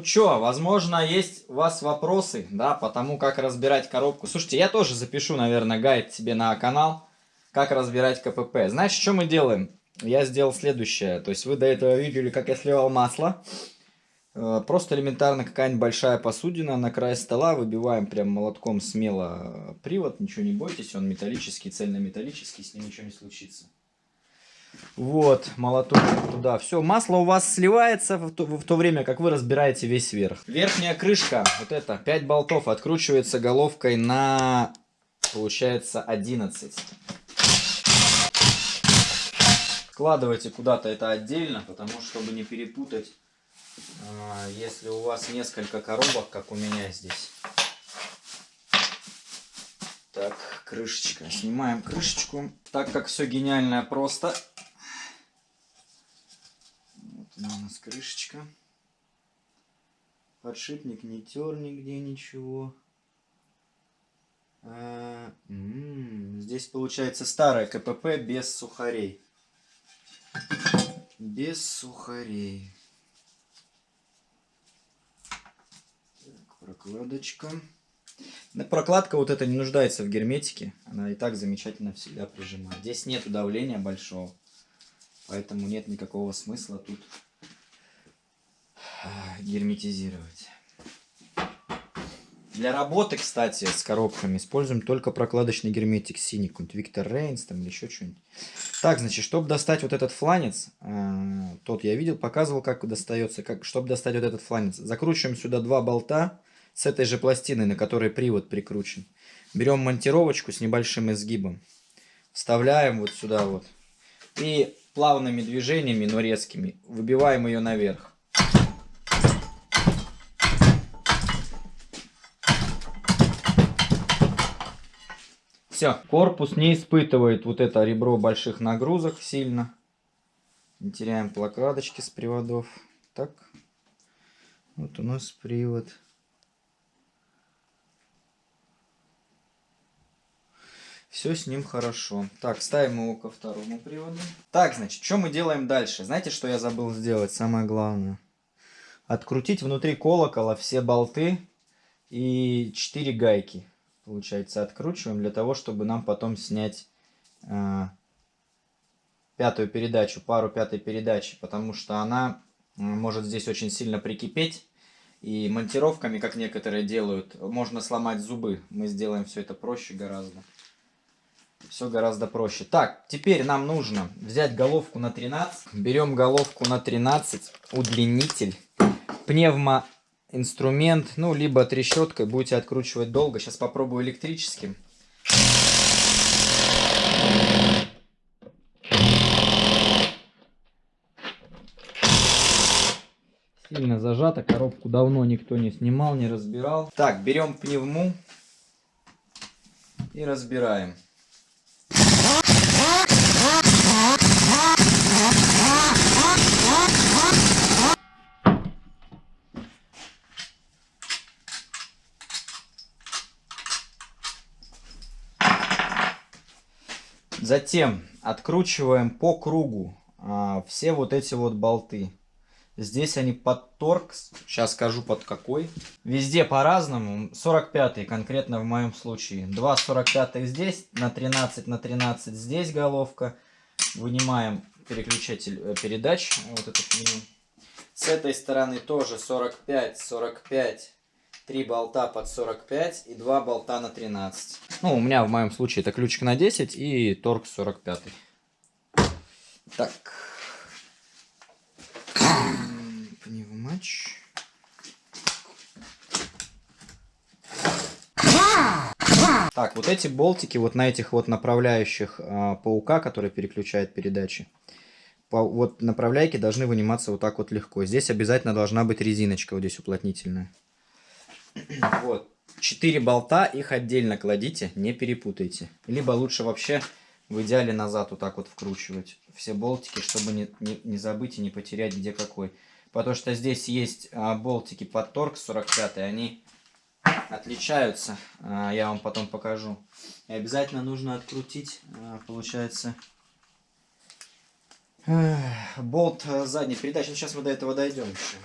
Ну чё, возможно, есть у вас вопросы, да, по тому, как разбирать коробку. Слушайте, я тоже запишу, наверное, гайд себе на канал, как разбирать КПП. Знаешь, что мы делаем? Я сделал следующее. То есть вы до этого видели, как я сливал масло. Э, просто элементарно какая-нибудь большая посудина на край стола. Выбиваем прям молотком смело привод. Ничего не бойтесь, он металлический, цельнометаллический, с ним ничего не случится. Вот, молоток туда. Все, масло у вас сливается в то, в то время, как вы разбираете весь верх. Верхняя крышка, вот это, 5 болтов, откручивается головкой на, получается, 11. Складывайте куда-то это отдельно, потому что, чтобы не перепутать, а, если у вас несколько коробок, как у меня здесь. Так, крышечка. Снимаем крышечку. Так как все гениально просто, у нас крышечка. Подшипник не тер нигде ничего. А, здесь получается старая КПП без сухарей. Без сухарей. Так, прокладочка. Прокладка вот эта не нуждается в герметике. Она и так замечательно всегда прижимает. Здесь нет давления большого. Поэтому нет никакого смысла тут герметизировать. Для работы, кстати, с коробками используем только прокладочный герметик синий, какой-нибудь Виктор Рейнс там или еще что-нибудь. Так, значит, чтобы достать вот этот фланец, э, тот я видел, показывал, как достается, как, чтобы достать вот этот фланец. Закручиваем сюда два болта с этой же пластиной, на которой привод прикручен. Берем монтировочку с небольшим изгибом, вставляем вот сюда вот и плавными движениями, но резкими, выбиваем ее наверх. Все, корпус не испытывает вот это ребро больших нагрузок сильно. Не теряем прокладочки с приводов. Так, вот у нас привод. Все с ним хорошо. Так, ставим его ко второму приводу. Так, значит, что мы делаем дальше? Знаете, что я забыл сделать? Самое главное. Открутить внутри колокола все болты и 4 гайки получается, откручиваем для того, чтобы нам потом снять э, пятую передачу, пару пятой передачи, потому что она э, может здесь очень сильно прикипеть. И монтировками, как некоторые делают, можно сломать зубы. Мы сделаем все это проще гораздо. Все гораздо проще. Так, теперь нам нужно взять головку на 13. Берем головку на 13, удлинитель, пневмо инструмент, ну, либо трещоткой будете откручивать долго. Сейчас попробую электрическим. Сильно зажато, коробку давно никто не снимал, не разбирал. Так, берем пневму и разбираем. Затем откручиваем по кругу а, все вот эти вот болты. Здесь они под торг, сейчас скажу под какой. Везде по-разному, 45 конкретно в моем случае. 2 45 здесь, на 13 на 13 здесь головка. Вынимаем переключатель э, передач, вот меню. С этой стороны тоже 45, 45, 3 болта под 45 и 2 болта на 13. Ну, у меня в моем случае это ключик на 10 и торг 45. Так. Пневмач. Так, вот эти болтики вот на этих вот направляющих э, паука, который переключает передачи, по, вот направляйки должны выниматься вот так вот легко. Здесь обязательно должна быть резиночка вот здесь уплотнительная. Вот. Четыре болта, их отдельно кладите, не перепутайте. Либо лучше вообще в идеале назад вот так вот вкручивать все болтики, чтобы не, не, не забыть и не потерять где какой. Потому что здесь есть а, болтики под торг 45, они отличаются. А, я вам потом покажу. И обязательно нужно открутить, а, получается, болт задней передачи. Сейчас мы до этого дойдем еще.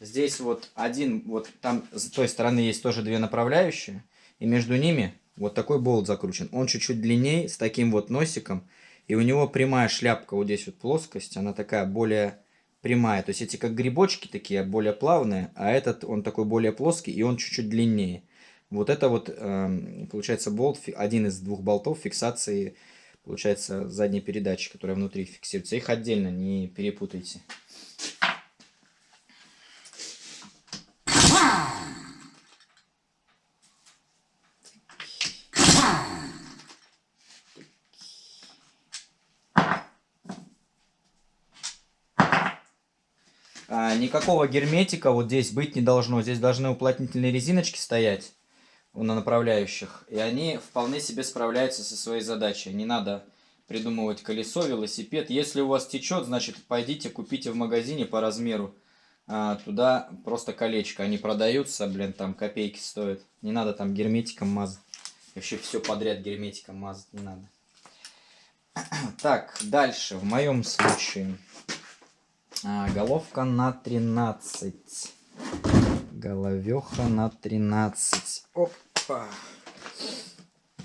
Здесь вот один, вот там с той стороны есть тоже две направляющие. И между ними вот такой болт закручен. Он чуть-чуть длиннее, с таким вот носиком. И у него прямая шляпка, вот здесь вот плоскость, она такая более прямая. То есть эти как грибочки такие, более плавные, а этот он такой более плоский, и он чуть-чуть длиннее. Вот это вот, э, получается, болт, один из двух болтов фиксации, получается, задней передачи, которая внутри фиксируется. Их отдельно не перепутайте. А, никакого герметика вот здесь быть не должно. Здесь должны уплотнительные резиночки стоять на направляющих. И они вполне себе справляются со своей задачей. Не надо придумывать колесо, велосипед. Если у вас течет, значит пойдите купите в магазине по размеру. А, туда просто колечко. Они продаются, блин, там копейки стоят. Не надо там герметиком мазать. Вообще все подряд герметиком мазать не надо. Так, дальше. В моем случае а, головка на 13. Головеха на 13. Опа.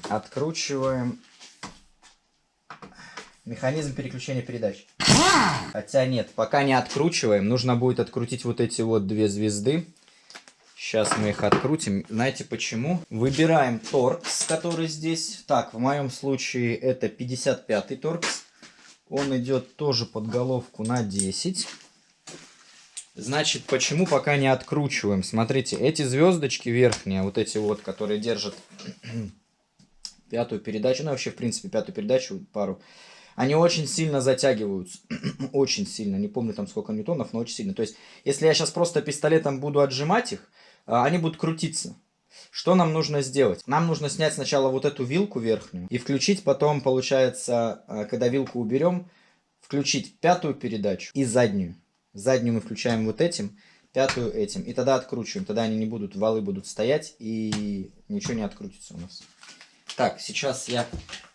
Откручиваем механизм переключения передач. Хотя нет, пока не откручиваем. Нужно будет открутить вот эти вот две звезды. Сейчас мы их открутим. Знаете почему? Выбираем торкс, который здесь. Так, в моем случае это 55 торкс. Он идет тоже под головку на 10. Значит, почему пока не откручиваем? Смотрите, эти звездочки верхние, вот эти вот, которые держат пятую передачу, ну вообще, в принципе, пятую передачу, пару, они очень сильно затягиваются. очень сильно. Не помню там сколько ньютонов, но очень сильно. То есть, если я сейчас просто пистолетом буду отжимать их, а, они будут крутиться. Что нам нужно сделать? Нам нужно снять сначала вот эту вилку верхнюю и включить потом, получается, а, когда вилку уберем, включить пятую передачу и заднюю. Заднюю мы включаем вот этим, пятую этим. И тогда откручиваем. Тогда они не будут, валы будут стоять и ничего не открутится у нас. Так, сейчас я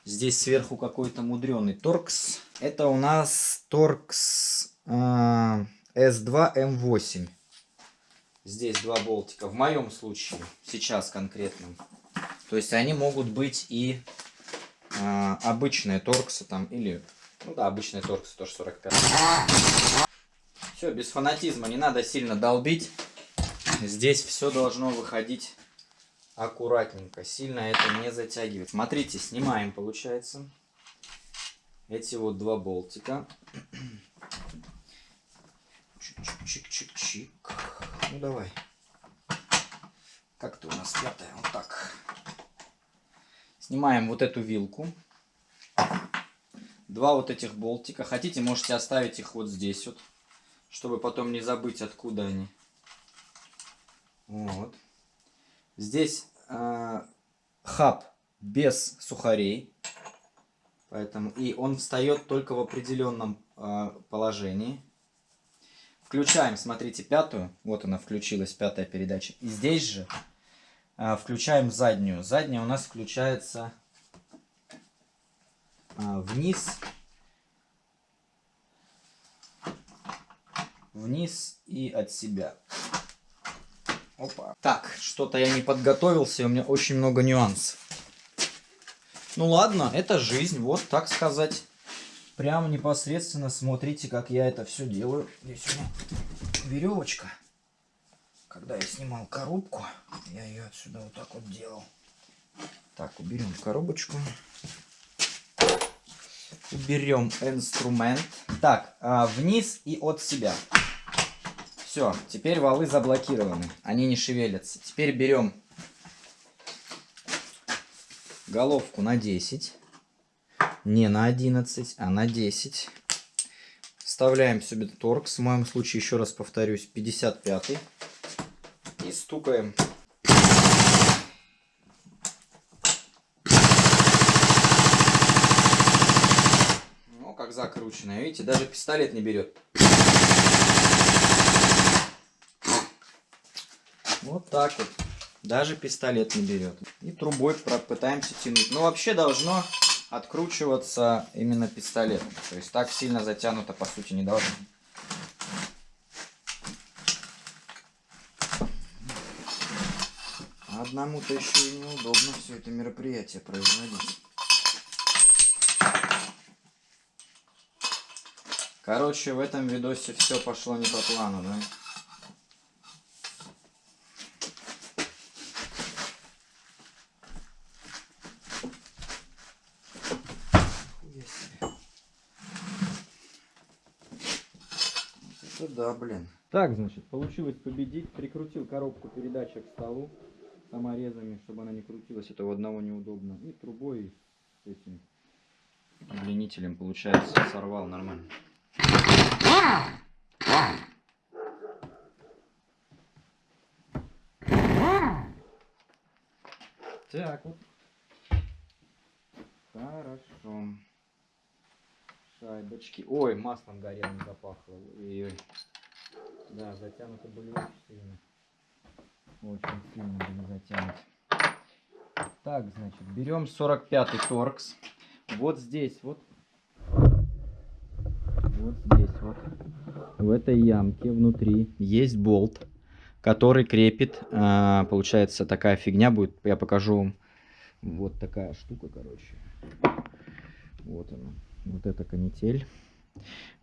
здесь сверху какой-то мудреный торкс. Это у нас торкс э, S2 M8. Здесь два болтика. В моем случае, сейчас конкретно. То есть они могут быть и э, обычные торксы там, или, ну да, обычные торксы, тоже 45. Все, без фанатизма, не надо сильно долбить. Здесь все должно выходить аккуратненько. Сильно это не затягивает. Смотрите, снимаем, получается. Эти вот два болтика. Чик-чик-чик-чик. Ну, давай. Как-то у нас пятая. Вот так. Снимаем вот эту вилку. Два вот этих болтика. Хотите, можете оставить их вот здесь вот чтобы потом не забыть, откуда они. Вот. Здесь э, хаб без сухарей. Поэтому и он встает только в определенном э, положении. Включаем, смотрите, пятую. Вот она включилась, пятая передача. И здесь же э, включаем заднюю. Задняя у нас включается э, вниз вниз и от себя. Опа. Так, что-то я не подготовился, у меня очень много нюансов. Ну ладно, это жизнь, вот так сказать. Прямо непосредственно смотрите, как я это все делаю. Здесь у меня веревочка. Когда я снимал коробку, я ее отсюда вот так вот делал. Так, уберем коробочку. Уберем инструмент. Так, а, вниз и от себя. Все, теперь валы заблокированы. Они не шевелятся. Теперь берем головку на 10. Не на 11, а на 10. Вставляем себе торкс. В моем случае, еще раз повторюсь, 55. И стукаем. Ну, как закрученная. Видите, даже пистолет не берет. Вот так вот. Даже пистолет не берет. И трубой пытаемся тянуть. Но вообще должно откручиваться именно пистолетом. То есть так сильно затянуто по сути не должно. Одному-то еще и неудобно все это мероприятие производить. Короче, в этом видосе все пошло не по плану, да? Это да, блин. Так, значит, получилось победить. Прикрутил коробку передачи к столу саморезами, чтобы она не крутилась. Это у одного неудобно. И трубой с этим удлинителем, получается, сорвал нормально. Так вот. Хорошо. Шайбочки. Ой, маслом горелым запахло. Ой-ой. Да, затянуты были очень сильно. Очень сильно были затянуты. Так, значит, берем 45-й торкс. Вот здесь вот. Вот здесь вот. В этой ямке внутри есть болт, который крепит. А, получается, такая фигня будет. Я покажу вам. Вот такая штука, короче. Вот она. Вот эта канитель.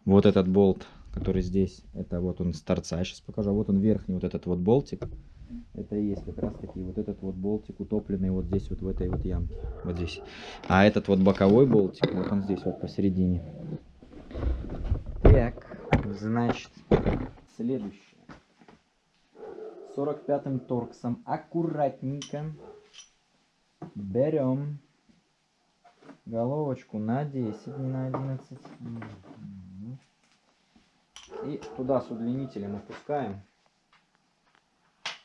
Вот этот болт который здесь, это вот он с торца, сейчас покажу, а вот он верхний, вот этот вот болтик, это и есть как раз таки вот этот вот болтик утопленный вот здесь вот в этой вот ямке, вот здесь. А этот вот боковой болтик, вот он здесь вот посередине. Так, значит, следующее. 45-м торксом аккуратненько берем головочку на 10, не на 11. И туда с удлинителем опускаем,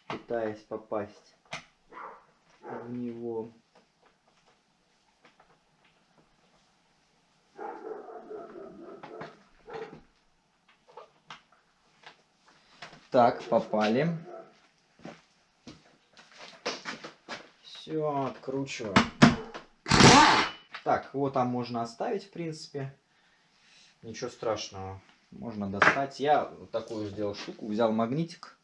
пытаясь попасть в него. Так, попали. Все, откручиваем. Так, вот там можно оставить, в принципе. Ничего страшного можно достать. Я вот такую сделал штуку, взял магнитик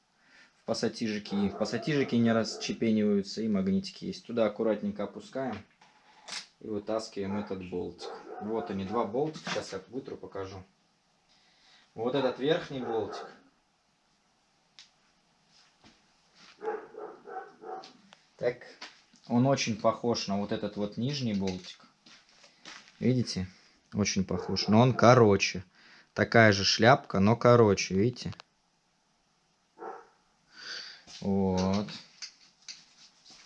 в пассатижике. В пассатижике не расчепениваются и магнитики есть. Туда аккуратненько опускаем и вытаскиваем этот болтик. Вот они, два болтика. Сейчас я вытру, покажу. Вот этот верхний болтик. Так, он очень похож на вот этот вот нижний болтик. Видите? Очень похож. Но он короче. Такая же шляпка, но короче, видите? Вот.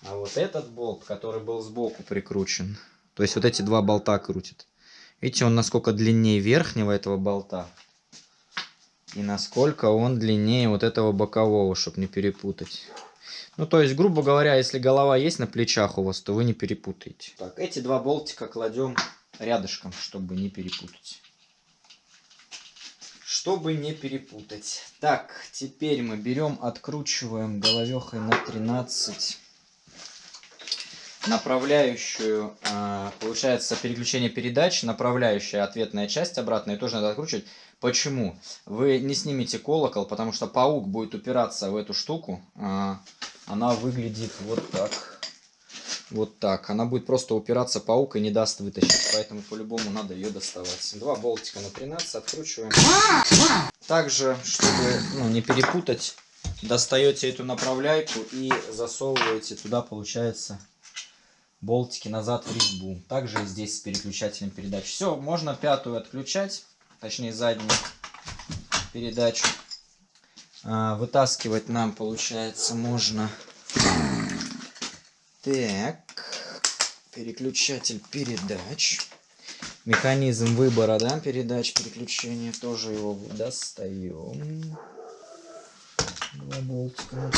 А вот этот болт, который был сбоку прикручен, то есть вот эти два болта крутит. Видите, он насколько длиннее верхнего этого болта. И насколько он длиннее вот этого бокового, чтобы не перепутать. Ну, то есть, грубо говоря, если голова есть на плечах у вас, то вы не перепутаете. Так, эти два болтика кладем рядышком, чтобы не перепутать чтобы не перепутать. Так, теперь мы берем, откручиваем головехой на 13 направляющую, а, получается переключение передач, направляющая ответная часть обратная, тоже надо откручивать. Почему? Вы не снимете колокол, потому что паук будет упираться в эту штуку. А, она выглядит вот так. Вот так. Она будет просто упираться паук и не даст вытащить. Поэтому по-любому надо ее доставать. Два болтика на 13 откручиваем. Также, чтобы ну, не перепутать, достаете эту направляйку и засовываете туда, получается, болтики назад в резьбу. Также здесь с переключателем передач. Все, можно пятую отключать, точнее заднюю передачу. А, вытаскивать нам, получается, можно так, переключатель передач. Механизм выбора, да, передач, переключения. Тоже его достаем. Два болтика.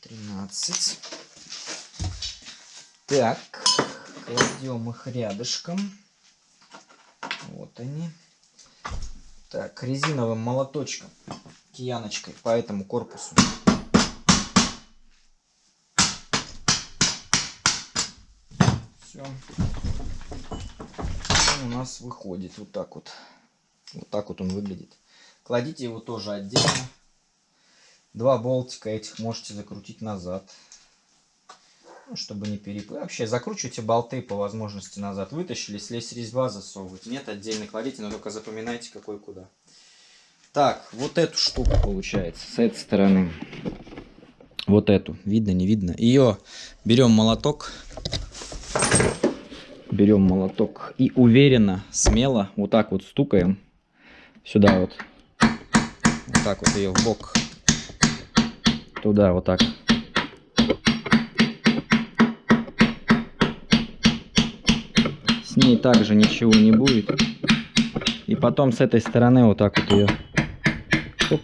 13. Так, кладем их рядышком. Вот они. Так, резиновым молоточком, кияночкой по этому корпусу. Все у нас выходит вот так вот. Вот так вот он выглядит. Кладите его тоже отдельно. Два болтика этих можете закрутить назад. Ну, чтобы не переплыть. Вообще, закручивайте болты по возможности назад. Вытащили, слезь резьба засовывать. Нет, отдельно кладите, но только запоминайте, какой куда. Так, вот эту штуку получается с этой стороны. Вот эту. Видно, не видно. Ее берем молоток. Берем молоток и уверенно, смело вот так вот стукаем. Сюда вот. Вот так вот ее в бок. Туда вот так. ней также ничего не будет. И потом с этой стороны вот так вот ее. Оп.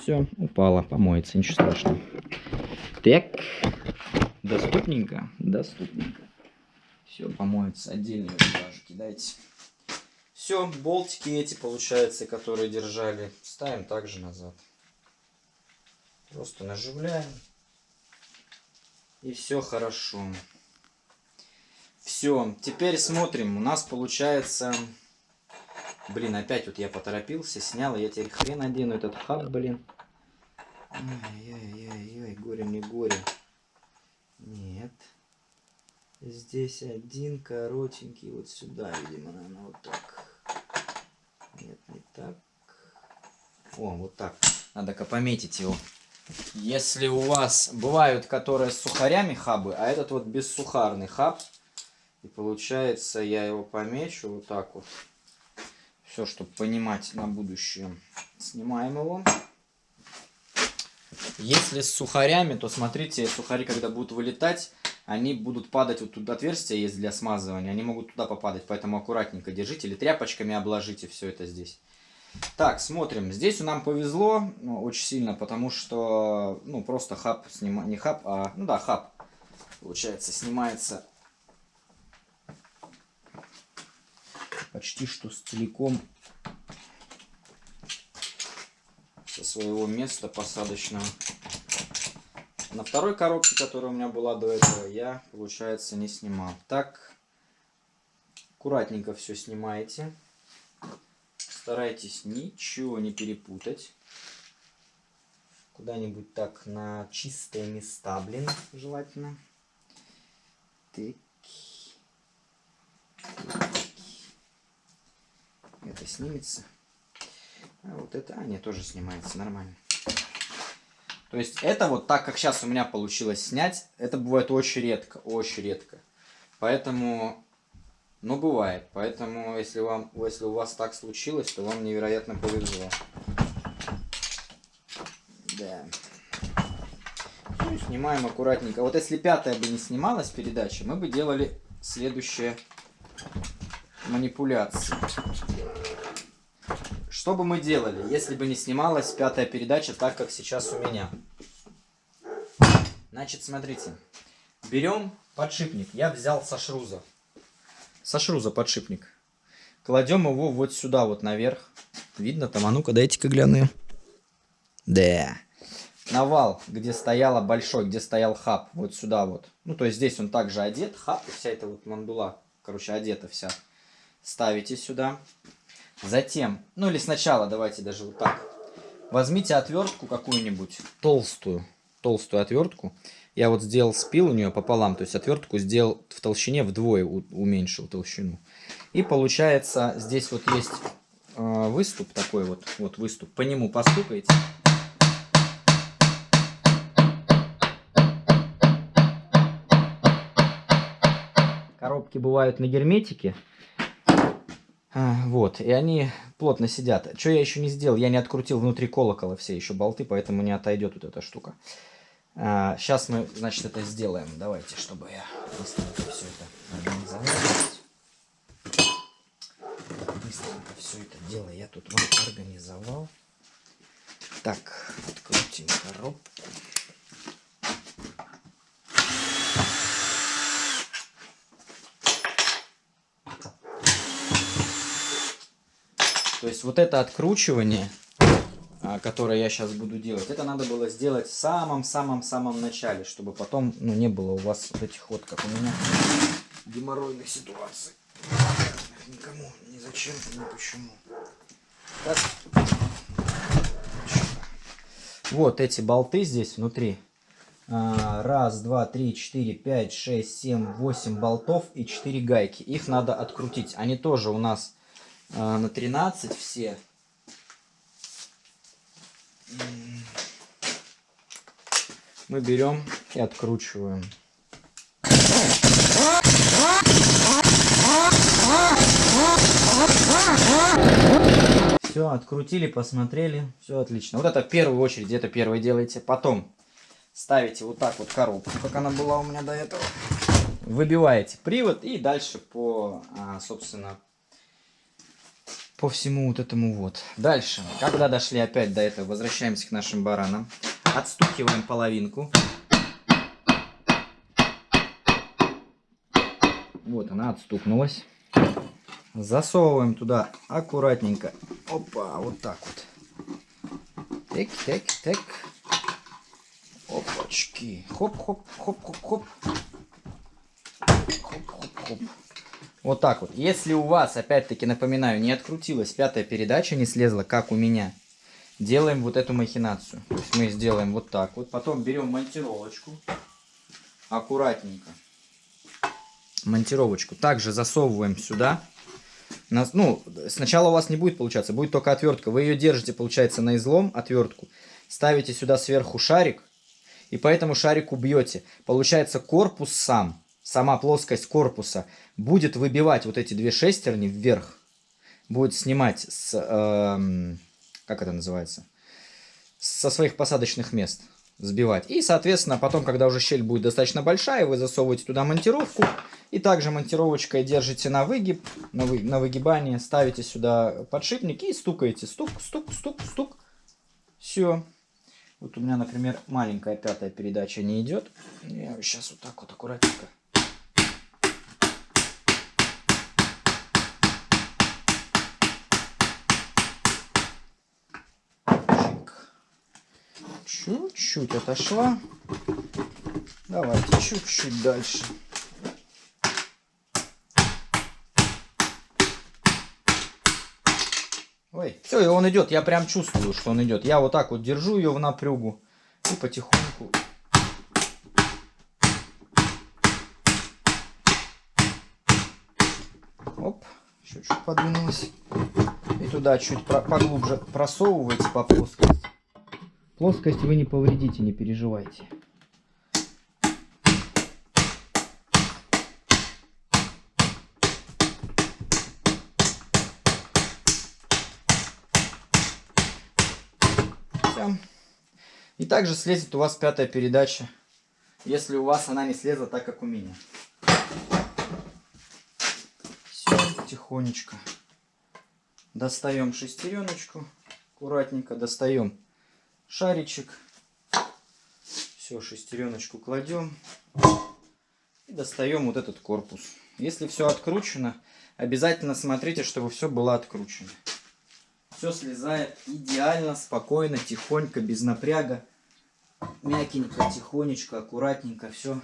Все, упала, помоется, ничего страшного. Так, доступненько, доступненько. Все, помоется, отдельные даже кидайте. Все, болтики эти, получается, которые держали, ставим также назад. Просто наживляем. И все хорошо. Все, теперь смотрим. У нас получается... Блин, опять вот я поторопился, снял. Я теперь хрен одену этот хаб, блин. Ай-яй-яй-яй, горе мне горе. Нет. Здесь один коротенький, вот сюда, видимо, наверное, вот так. Нет, не так. О, вот так. Надо-ка пометить его. Если у вас бывают, которые с сухарями хабы, а этот вот бессухарный хаб, и получается, я его помечу вот так вот. Все, чтобы понимать на будущее. Снимаем его. Если с сухарями, то смотрите, сухари, когда будут вылетать, они будут падать, вот тут отверстие есть для смазывания, они могут туда попадать, поэтому аккуратненько держите или тряпочками обложите все это здесь. Так, смотрим. Здесь нам повезло ну, очень сильно, потому что, ну, просто хаб, снима... не хаб, а, ну да, хаб, получается, снимается почти что целиком со своего места посадочного. На второй коробке, которая у меня была до этого, я, получается, не снимал. Так, аккуратненько все снимаете. Старайтесь ничего не перепутать. Куда-нибудь так на чистые места, блин, желательно. Так. Это снимется. А вот это, нет, тоже снимается, нормально. То есть это вот так, как сейчас у меня получилось снять, это бывает очень редко, очень редко. Поэтому, ну бывает. Поэтому, если, вам, если у вас так случилось, то вам невероятно повезло. Да. Ну, снимаем аккуратненько. Вот если пятая бы не снималась передача, мы бы делали следующее манипуляции. Что бы мы делали, если бы не снималась пятая передача так, как сейчас у меня? Значит, смотрите. Берем подшипник. Я взял со шруза. Со шруза подшипник. Кладем его вот сюда, вот наверх. Видно там? А ну-ка, дайте-ка гляну. Да. Навал, где стояла большой, где стоял хаб. Вот сюда вот. Ну, то есть здесь он также одет. Хаб и вся эта вот мандула, короче, одета вся ставите сюда. Затем, ну или сначала, давайте даже вот так. Возьмите отвертку какую-нибудь, толстую, толстую отвертку. Я вот сделал спил у нее пополам, то есть отвертку сделал в толщине вдвое, уменьшил толщину. И получается, здесь вот есть э, выступ такой вот, вот выступ, по нему постукайте. Коробки бывают на герметике. А, вот, и они плотно сидят. Что я еще не сделал? Я не открутил внутри колокола все еще болты, поэтому не отойдет вот эта штука. А, сейчас мы, значит, это сделаем. Давайте, чтобы я быстренько все это организовал. Быстренько все это дело я тут вам организовал. Так, открутим коробку. То есть вот это откручивание, а, которое я сейчас буду делать, это надо было сделать в самом-самом-самом начале, чтобы потом ну, не было у вас вот этих вот, как у меня, геморройных ситуаций. Никому, ни зачем, ни почему. Так. Вот эти болты здесь внутри. а, раз, два, три, четыре, пять, шесть, семь, восемь болтов и 4 гайки. Их надо открутить. Они тоже у нас а, на 13 все. Мы берем и откручиваем. Все, открутили, посмотрели, все отлично. Вот это в первую очередь, это первое делаете. Потом ставите вот так вот коробку, как она была у меня до этого. Выбиваете привод и дальше по, а, собственно, по всему вот этому вот. Дальше, когда дошли опять до этого, возвращаемся к нашим баранам. Отстукиваем половинку. Вот она отстукнулась. Засовываем туда аккуратненько. Опа, вот так вот. Так, так, так. Опачки. Хоп-хоп, хоп-хоп-хоп. Хоп-хоп-хоп. Вот так вот. Если у вас, опять-таки напоминаю, не открутилась пятая передача, не слезла, как у меня, делаем вот эту махинацию. То есть мы сделаем вот так вот. Потом берем монтировочку. Аккуратненько. Монтировочку. Также засовываем сюда. Ну, сначала у вас не будет получаться, будет только отвертка. Вы ее держите, получается, на излом, отвертку. Ставите сюда сверху шарик. И по этому шарику бьете. Получается, корпус сам сама плоскость корпуса будет выбивать вот эти две шестерни вверх, будет снимать с, э, как это называется, со своих посадочных мест, сбивать. И, соответственно, потом, когда уже щель будет достаточно большая, вы засовываете туда монтировку, и также монтировочкой держите на выгиб, на, вы, на выгибание, ставите сюда подшипник и стукаете. Стук, стук, стук, стук. Все. Вот у меня, например, маленькая пятая передача не идет. Я сейчас вот так вот аккуратненько чуть-чуть отошла. Давайте чуть-чуть дальше. Ой, все, и он идет. Я прям чувствую, что он идет. Я вот так вот держу ее в напрягу и потихоньку. Оп, еще чуть подвинулась. И туда чуть поглубже просовывайте по плоскости. Плоскость вы не повредите, не переживайте. И также слезет у вас пятая передача, если у вас она не слезла так, как у меня. Все, тихонечко. Достаем шестереночку, аккуратненько достаем шаричек. Все, шестереночку кладем. И достаем вот этот корпус. Если все откручено, обязательно смотрите, чтобы все было откручено. Все слезает идеально, спокойно, тихонько, без напряга. Мягенько, тихонечко, аккуратненько все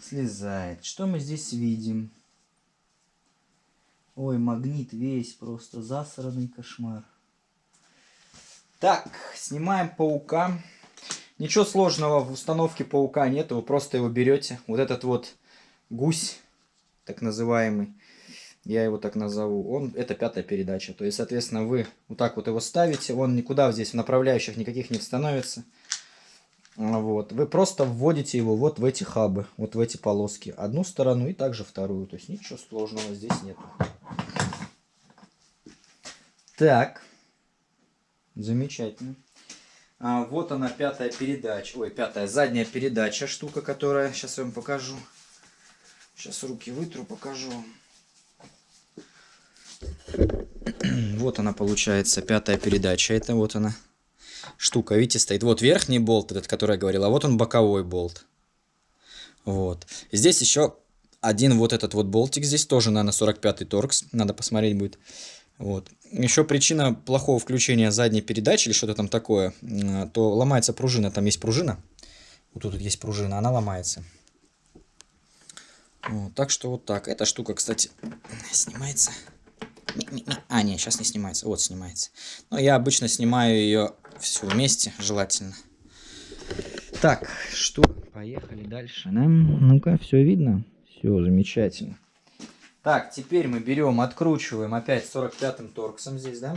слезает. Что мы здесь видим? Ой, магнит весь просто засранный кошмар. Так, снимаем паука. Ничего сложного в установке паука нет, вы просто его берете. Вот этот вот гусь, так называемый, я его так назову, он, это пятая передача. То есть, соответственно, вы вот так вот его ставите, он никуда здесь в направляющих никаких не становится. Вот. Вы просто вводите его вот в эти хабы, вот в эти полоски. Одну сторону и также вторую. То есть ничего сложного здесь нет. Так. Замечательно. А, вот она, пятая передача. Ой, пятая задняя передача штука, которая... Сейчас я вам покажу. Сейчас руки вытру, покажу. Вот она получается, пятая передача. Это вот она штука, видите, стоит. Вот верхний болт, этот, который я говорил, а вот он боковой болт. Вот. Здесь еще один вот этот вот болтик. Здесь тоже, наверное, 45-й торкс. Надо посмотреть будет. Вот. Еще причина плохого включения задней передачи или что-то там такое, то ломается пружина. Там есть пружина. Вот тут есть пружина, она ломается. Вот, так что вот так. Эта штука, кстати, снимается. А, нет, сейчас не снимается. Вот снимается. Но я обычно снимаю ее всю вместе, желательно. Так, что? Поехали дальше. Да? Ну-ка, все видно? Все, замечательно. Так, теперь мы берем, откручиваем опять 45-м торксом здесь, да?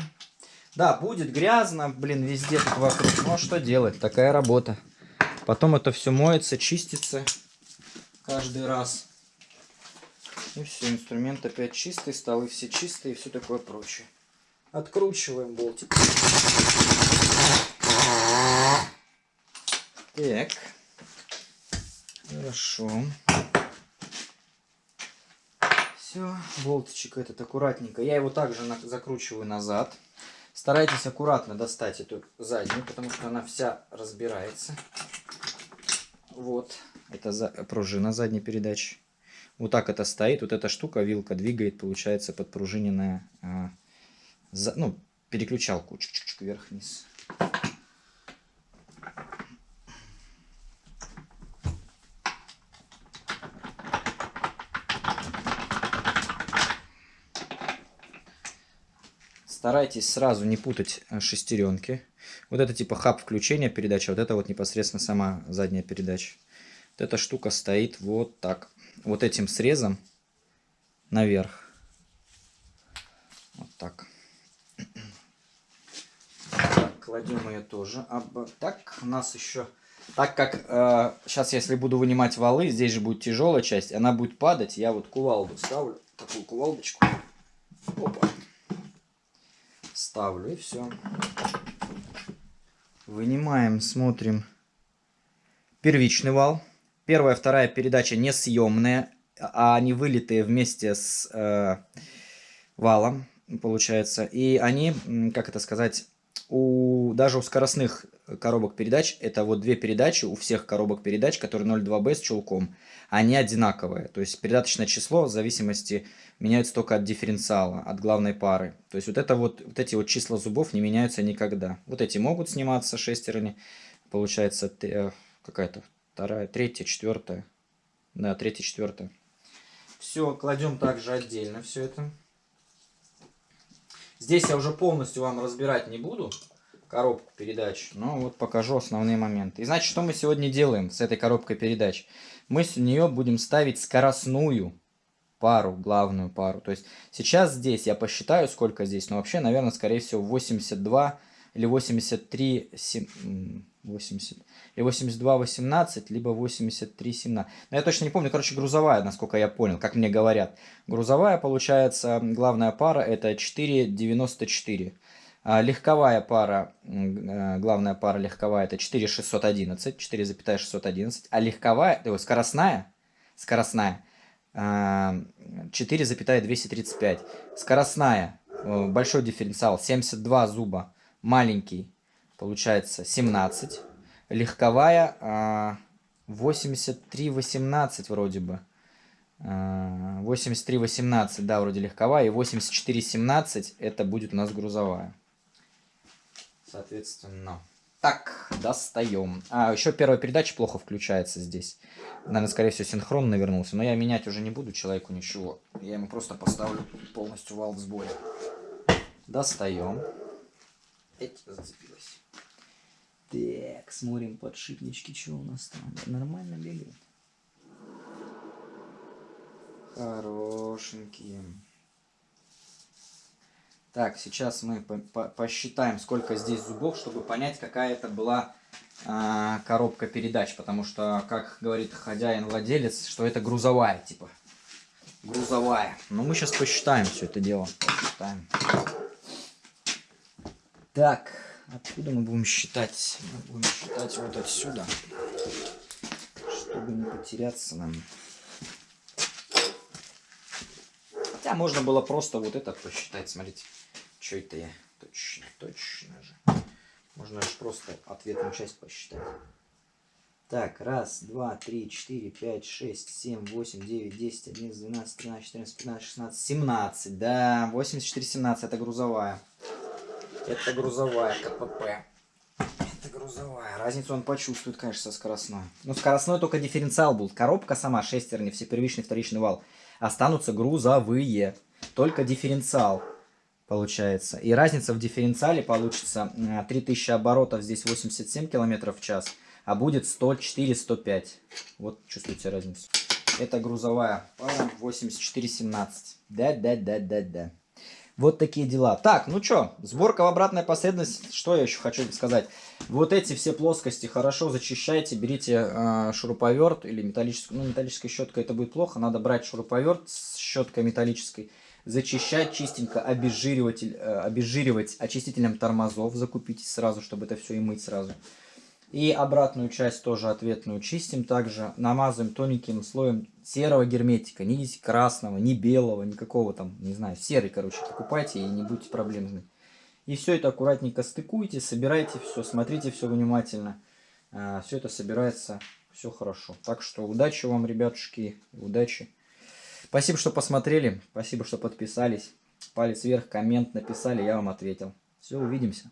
Да, будет грязно, блин, везде тут вокруг. Ну, а что делать? Такая работа. Потом это все моется, чистится каждый раз. И все, инструмент опять чистый, столы все чистые и все такое прочее. Откручиваем болтик. Так. Хорошо. Все, болтичек этот аккуратненько. Я его также на закручиваю назад. Старайтесь аккуратно достать эту заднюю, потому что она вся разбирается. Вот, это за, пружина задней передачи. Вот так это стоит. Вот эта штука, вилка двигает, получается, подпружиненная, а, за, ну, переключалку чик-чик вверх-вниз. Старайтесь сразу не путать э, шестеренки. Вот это типа хаб включения передачи, вот это вот непосредственно сама задняя передача. Вот эта штука стоит вот так. Вот этим срезом наверх. Вот так. кладем ее тоже. А, так, у нас еще... Так как э, сейчас, если буду вынимать валы, здесь же будет тяжелая часть, она будет падать, я вот кувалду ставлю, такую кувалдочку. Опа ставлю и все. Вынимаем, смотрим. Первичный вал. Первая, вторая передача несъемные, а они вылитые вместе с э, валом, получается. И они, как это сказать, у, даже у скоростных коробок передач, это вот две передачи у всех коробок передач, которые 0.2B с чулком, они одинаковые. То есть передаточное число в зависимости меняется только от дифференциала, от главной пары. То есть вот, это вот, вот эти вот числа зубов не меняются никогда. Вот эти могут сниматься шестерни, получается э, какая-то вторая, третья, четвертая. Да, третья, четвертая. Все, кладем также отдельно все это. Здесь я уже полностью вам разбирать не буду коробку передач, но вот покажу основные моменты. И значит, что мы сегодня делаем с этой коробкой передач? Мы с нее будем ставить скоростную пару, главную пару. То есть сейчас здесь я посчитаю, сколько здесь, но вообще, наверное, скорее всего 82 или 83, 7, 80, или 82, 18, либо 83, 17. Но я точно не помню, короче, грузовая, насколько я понял, как мне говорят. Грузовая, получается, главная пара это 4,94. А легковая пара, э, главная пара легковая это 4,611, 4,611. А легковая, то есть скоростная, скоростная 4,235. А, скоростная, э, большой дифференциал, 72 зуба маленький, получается 17. Легковая 83,18 а, вроде бы. 83,18, а, да, вроде легковая. И 84,17 это будет у нас грузовая. Соответственно. Так, достаем. А, еще первая передача плохо включается здесь. Наверное, скорее всего, синхрон навернулся. Но я менять уже не буду человеку ничего. Я ему просто поставлю полностью вал в сборе. Достаем. Эть, зацепилась. Так, смотрим подшипнички, что у нас там. Нормально бегают. Хорошенькие. Так, сейчас мы по по посчитаем, сколько здесь зубов, чтобы понять, какая это была э, коробка передач. Потому что, как говорит хозяин-владелец, что это грузовая, типа. Грузовая. Но мы сейчас посчитаем все это дело. Посчитаем. Так, откуда мы будем считать? Мы будем считать вот отсюда, чтобы не потеряться нам. Хотя можно было просто вот это посчитать, смотрите. Что это я? Точно, точно же. Можно же просто ответную часть посчитать. Так, раз, два, три, четыре, пять, шесть, семь, восемь, девять, десять, одиннадцать, двенадцать, тринадцать, четырнадцать, пятнадцать, шестнадцать, семнадцать. Да, восемьдесят четыре, семнадцать. Это грузовая. Это грузовая КПП. Это грузовая. Разницу он почувствует, конечно, со скоростной. Ну, скоростной только дифференциал был. Коробка сама, шестерни, все первичный, вторичный вал. Останутся грузовые. Только дифференциал получается. И разница в дифференциале получится 3000 оборотов, здесь 87 км в час. а будет 104-105. Вот чувствуете разницу. Это грузовая пара 8417. Да-да-да-да-да. Вот такие дела. Так, ну что, сборка в обратной последовательности. Что я еще хочу сказать? Вот эти все плоскости хорошо зачищайте. Берите э, шуруповерт или металлическую. Ну, металлической щеткой это будет плохо. Надо брать шуруповерт с щеткой металлической. Зачищать чистенько, обезжиривать, э, обезжиривать очистителем тормозов. Закупитесь сразу, чтобы это все и мыть сразу. И обратную часть тоже ответную чистим также. Намазываем тоненьким слоем серого герметика. Ни красного, ни белого, никакого там, не знаю, серый, короче, покупайте и не будьте проблемными. И все это аккуратненько стыкуйте, собирайте все, смотрите все внимательно. А, все это собирается, все хорошо. Так что удачи вам, ребятушки, удачи. Спасибо, что посмотрели, спасибо, что подписались. Палец вверх, коммент написали, я вам ответил. Все, увидимся.